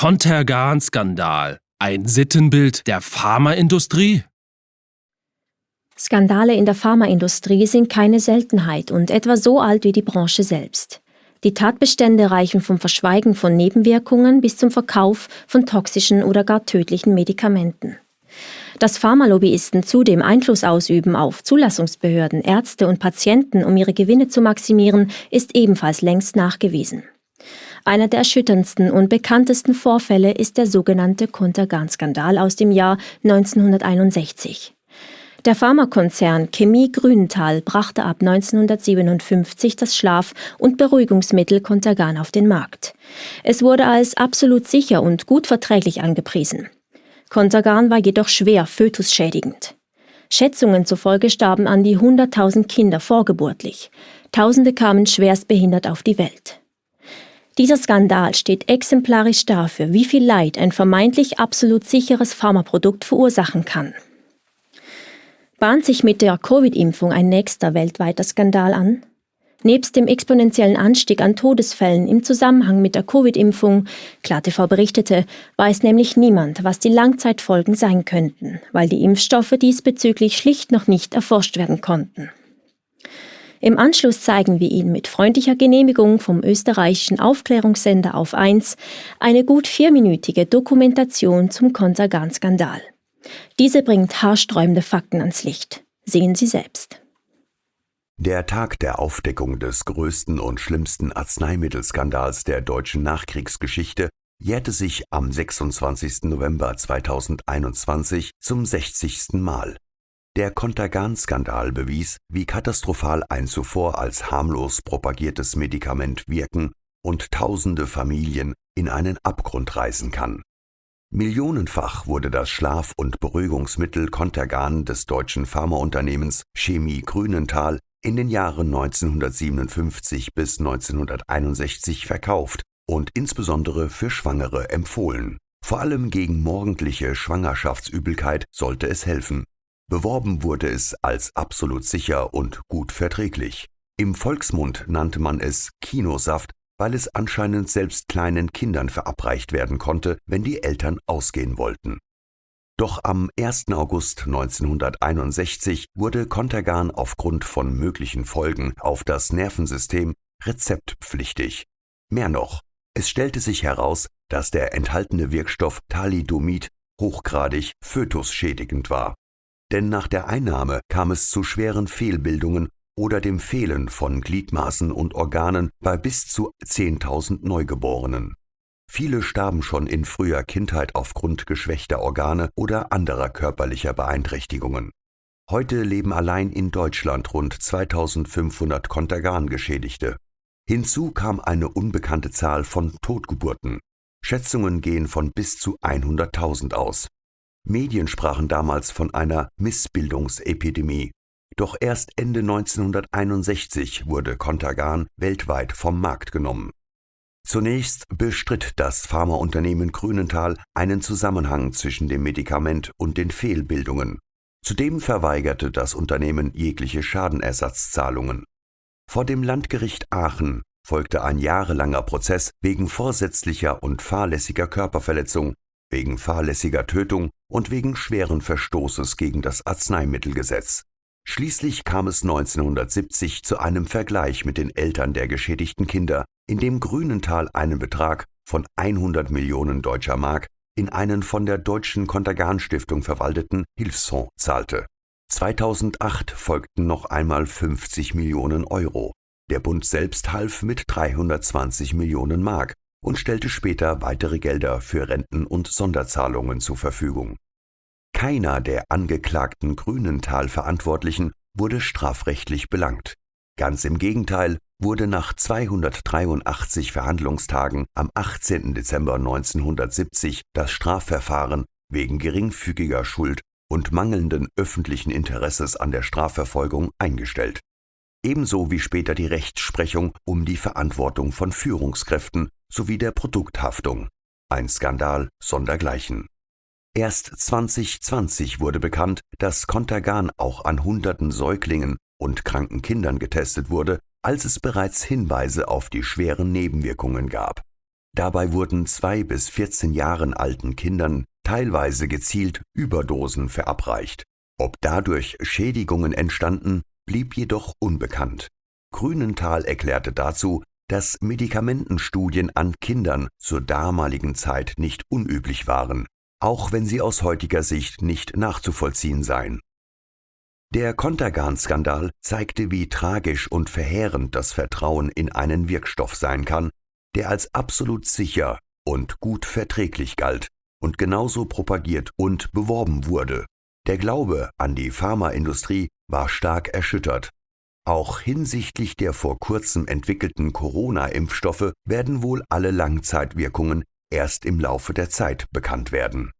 Contergan-Skandal. Ein Sittenbild der Pharmaindustrie? Skandale in der Pharmaindustrie sind keine Seltenheit und etwa so alt wie die Branche selbst. Die Tatbestände reichen vom Verschweigen von Nebenwirkungen bis zum Verkauf von toxischen oder gar tödlichen Medikamenten. Dass Pharmalobbyisten zudem Einfluss ausüben auf Zulassungsbehörden, Ärzte und Patienten, um ihre Gewinne zu maximieren, ist ebenfalls längst nachgewiesen. Einer der erschütterndsten und bekanntesten Vorfälle ist der sogenannte Contergan-Skandal aus dem Jahr 1961. Der Pharmakonzern Chemie Grünenthal brachte ab 1957 das Schlaf- und Beruhigungsmittel Contergan auf den Markt. Es wurde als absolut sicher und gut verträglich angepriesen. Contergan war jedoch schwer fötusschädigend. Schätzungen zufolge starben an die 100.000 Kinder vorgeburtlich. Tausende kamen schwerst behindert auf die Welt. Dieser Skandal steht exemplarisch dafür, wie viel Leid ein vermeintlich absolut sicheres Pharmaprodukt verursachen kann. Bahnt sich mit der Covid-Impfung ein nächster weltweiter Skandal an? Nebst dem exponentiellen Anstieg an Todesfällen im Zusammenhang mit der Covid-Impfung, KlarTV berichtete, weiß nämlich niemand, was die Langzeitfolgen sein könnten, weil die Impfstoffe diesbezüglich schlicht noch nicht erforscht werden konnten. Im Anschluss zeigen wir Ihnen mit freundlicher Genehmigung vom österreichischen Aufklärungssender auf 1 eine gut vierminütige Dokumentation zum Kontergan-Skandal. Diese bringt haarsträubende Fakten ans Licht. Sehen Sie selbst. Der Tag der Aufdeckung des größten und schlimmsten Arzneimittelskandals der deutschen Nachkriegsgeschichte jährte sich am 26. November 2021 zum 60. Mal. Der Contergan-Skandal bewies, wie katastrophal ein zuvor als harmlos propagiertes Medikament wirken und tausende Familien in einen Abgrund reißen kann. Millionenfach wurde das Schlaf- und Beruhigungsmittel Contergan des deutschen Pharmaunternehmens Chemie Grünenthal in den Jahren 1957 bis 1961 verkauft und insbesondere für Schwangere empfohlen. Vor allem gegen morgendliche Schwangerschaftsübelkeit sollte es helfen. Beworben wurde es als absolut sicher und gut verträglich. Im Volksmund nannte man es Kinosaft, weil es anscheinend selbst kleinen Kindern verabreicht werden konnte, wenn die Eltern ausgehen wollten. Doch am 1. August 1961 wurde Contergan aufgrund von möglichen Folgen auf das Nervensystem rezeptpflichtig. Mehr noch, es stellte sich heraus, dass der enthaltene Wirkstoff Thalidomid hochgradig fötusschädigend war denn nach der Einnahme kam es zu schweren Fehlbildungen oder dem Fehlen von Gliedmaßen und Organen bei bis zu 10.000 Neugeborenen. Viele starben schon in früher Kindheit aufgrund geschwächter Organe oder anderer körperlicher Beeinträchtigungen. Heute leben allein in Deutschland rund 2500 Kontergan-Geschädigte. Hinzu kam eine unbekannte Zahl von Totgeburten. Schätzungen gehen von bis zu 100.000 aus. Medien sprachen damals von einer Missbildungsepidemie. Doch erst Ende 1961 wurde Contergan weltweit vom Markt genommen. Zunächst bestritt das Pharmaunternehmen Grünenthal einen Zusammenhang zwischen dem Medikament und den Fehlbildungen. Zudem verweigerte das Unternehmen jegliche Schadenersatzzahlungen. Vor dem Landgericht Aachen folgte ein jahrelanger Prozess wegen vorsätzlicher und fahrlässiger Körperverletzung wegen fahrlässiger Tötung und wegen schweren Verstoßes gegen das Arzneimittelgesetz. Schließlich kam es 1970 zu einem Vergleich mit den Eltern der geschädigten Kinder, in dem Grünenthal einen Betrag von 100 Millionen deutscher Mark in einen von der Deutschen Kontergan-Stiftung verwalteten Hilfsfonds zahlte. 2008 folgten noch einmal 50 Millionen Euro. Der Bund selbst half mit 320 Millionen Mark und stellte später weitere Gelder für Renten und Sonderzahlungen zur Verfügung. Keiner der angeklagten Grünenthal-Verantwortlichen wurde strafrechtlich belangt. Ganz im Gegenteil wurde nach 283 Verhandlungstagen am 18. Dezember 1970 das Strafverfahren wegen geringfügiger Schuld und mangelnden öffentlichen Interesses an der Strafverfolgung eingestellt. Ebenso wie später die Rechtsprechung um die Verantwortung von Führungskräften sowie der Produkthaftung. Ein Skandal sondergleichen. Erst 2020 wurde bekannt, dass Contergan auch an hunderten Säuglingen und kranken Kindern getestet wurde, als es bereits Hinweise auf die schweren Nebenwirkungen gab. Dabei wurden zwei bis 14 Jahren alten Kindern teilweise gezielt Überdosen verabreicht. Ob dadurch Schädigungen entstanden, blieb jedoch unbekannt. Grünenthal erklärte dazu, dass Medikamentenstudien an Kindern zur damaligen Zeit nicht unüblich waren, auch wenn sie aus heutiger Sicht nicht nachzuvollziehen seien. Der Contergan-Skandal zeigte, wie tragisch und verheerend das Vertrauen in einen Wirkstoff sein kann, der als absolut sicher und gut verträglich galt und genauso propagiert und beworben wurde. Der Glaube an die Pharmaindustrie war stark erschüttert auch hinsichtlich der vor kurzem entwickelten Corona-Impfstoffe werden wohl alle Langzeitwirkungen erst im Laufe der Zeit bekannt werden